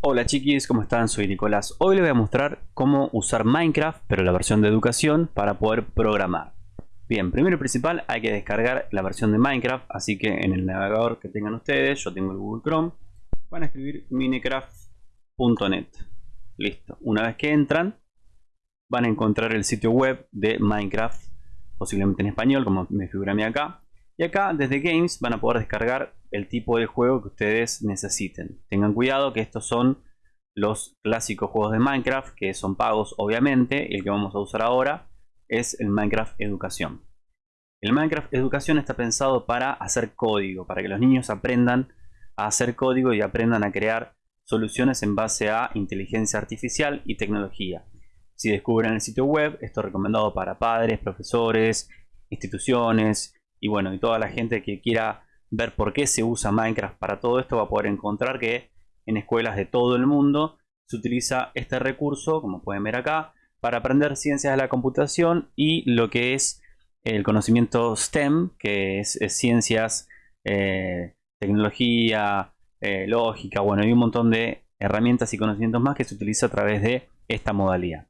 Hola chiquis, ¿cómo están? Soy Nicolás. Hoy les voy a mostrar cómo usar Minecraft, pero la versión de educación, para poder programar. Bien, primero y principal hay que descargar la versión de Minecraft, así que en el navegador que tengan ustedes, yo tengo el Google Chrome, van a escribir minecraft.net. Listo. Una vez que entran, van a encontrar el sitio web de Minecraft, posiblemente en español, como me figura a mí acá. Y acá, desde Games, van a poder descargar el tipo de juego que ustedes necesiten. Tengan cuidado que estos son los clásicos juegos de Minecraft, que son pagos obviamente. El que vamos a usar ahora es el Minecraft Educación. El Minecraft Educación está pensado para hacer código, para que los niños aprendan a hacer código y aprendan a crear soluciones en base a inteligencia artificial y tecnología. Si descubren el sitio web, esto es recomendado para padres, profesores, instituciones y bueno, y toda la gente que quiera ver por qué se usa Minecraft para todo esto va a poder encontrar que en escuelas de todo el mundo se utiliza este recurso, como pueden ver acá, para aprender ciencias de la computación y lo que es el conocimiento STEM, que es, ciencias, eh, tecnología, eh, lógica, bueno, hay un montón de herramientas y conocimientos más que se utiliza a través de esta modalidad.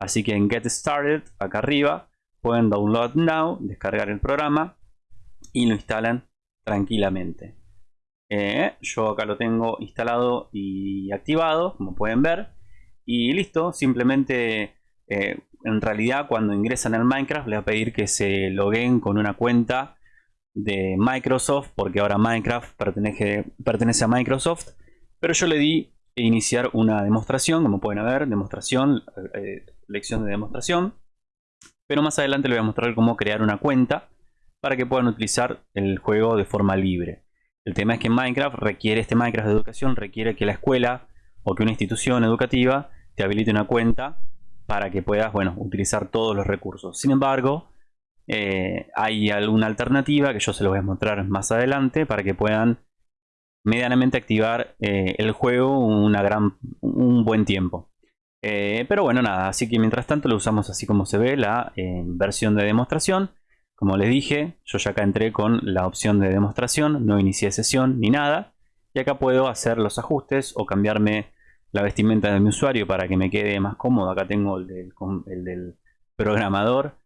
Así que en Get Started, acá arriba, pueden download now, descargar el programa y lo instalan tranquilamente. Eh, yo acá lo tengo instalado y activado, como pueden ver. Y listo, simplemente eh, en realidad cuando ingresan al Minecraft les va a pedir que se loguen con una cuenta de Microsoft, porque ahora Minecraft pertenece, pertenece a Microsoft. Pero yo le di iniciar una demostración, como pueden ver, demostración, eh, lección de demostración. Pero más adelante les voy a mostrar cómo crear una cuenta para que puedan utilizar el juego de forma libre. El tema es que Minecraft requiere, este Minecraft de educación requiere que la escuela o que una institución educativa te habilite una cuenta para que puedas, bueno, utilizar todos los recursos. Sin embargo, eh, hay alguna alternativa que yo se los voy a mostrar más adelante para que puedan medianamente activar eh, el juego una gran, un buen tiempo. Eh, pero bueno, nada, así que mientras tanto lo usamos así como se ve la versión de demostración. Como les dije, yo ya acá entré con la opción de demostración, no inicié sesión ni nada. Y acá puedo hacer los ajustes o cambiarme la vestimenta de mi usuario para que me quede más cómodo. Acá tengo el del, programador.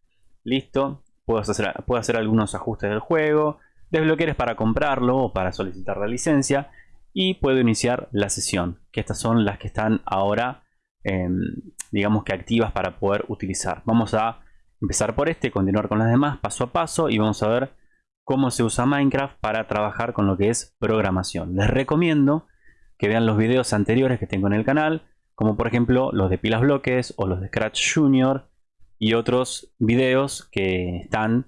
Listo. Puedo hacer, algunos ajustes del juego. Desbloquear para comprarlo o para solicitar la licencia. Y puedo iniciar la sesión. Que estas son las que están ahora, em, digamos que activas para poder utilizar. Vamos a empezar por este, continuar con las demás paso a paso y vamos a ver cómo se usa Minecraft para trabajar con lo que es programación. Les recomiendo que vean los videos anteriores que tengo en el canal, como por ejemplo los de pilas bloques o los de Scratch Junior y otros videos que están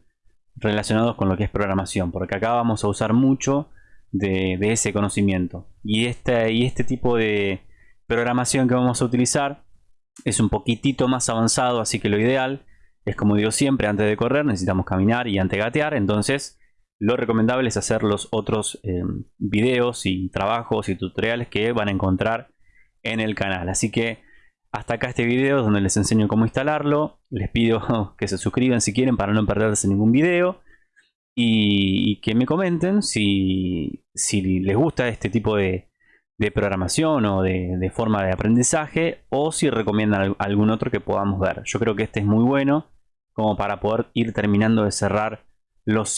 relacionados con lo que es programación, porque acá vamos a usar mucho de, ese conocimiento. Y este, y este tipo de programación que vamos a utilizar es un poquitito más avanzado, así que lo ideal es como digo siempre, antes de correr necesitamos caminar y antegatear, entonces lo recomendable es hacer los otros eh, videos y trabajos y tutoriales que van a encontrar en el canal. Así que hasta acá este video donde les enseño cómo instalarlo. Les pido que se suscriban si quieren para no perderse ningún video. Y, que me comenten si, les gusta este tipo de, programación o de, de, forma de aprendizaje o si recomiendan algún otro que podamos ver. Yo creo que este es muy bueno como para poder ir terminando de cerrar los